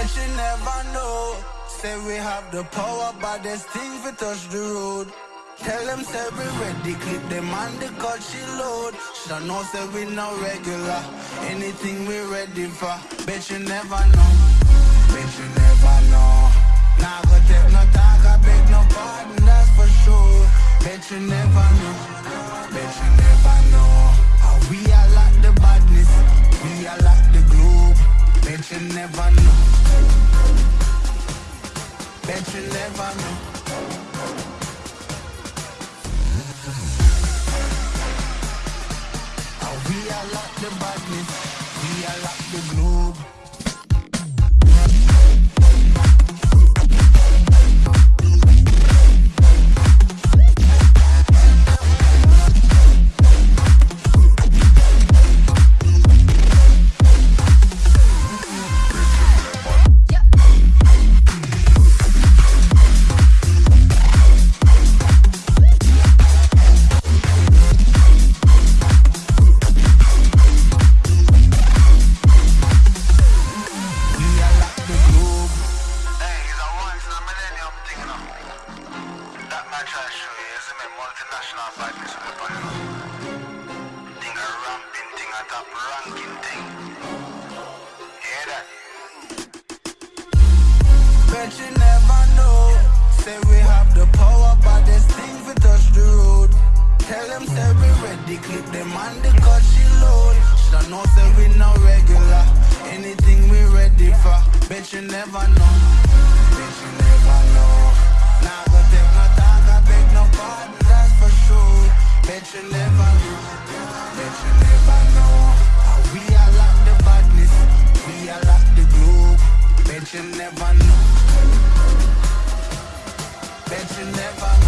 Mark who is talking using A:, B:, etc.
A: Bet you never know. Say we have the power, but there's things we touch the road. Tell them say we ready, clip them on the cut she load. Should know say we no regular. Anything we ready for. Bet you never know. Bet you never know. Nah, go take no talk, I beg no pardon, that's for sure. Bet you never know. Bet you Never know. We are like the badness. We are like the multinational badness. Thing a ramping thing, a top ranking thing. Hear that? Bet you never know. Say we have the power, but there's things we touch the road. Tell them say we ready, clip them on the cut she load. Should know say we no regular. Anything we ready for. Bet you never know. never know, let you never know we are the badness, we are the globe. Bet you never know. Bet you never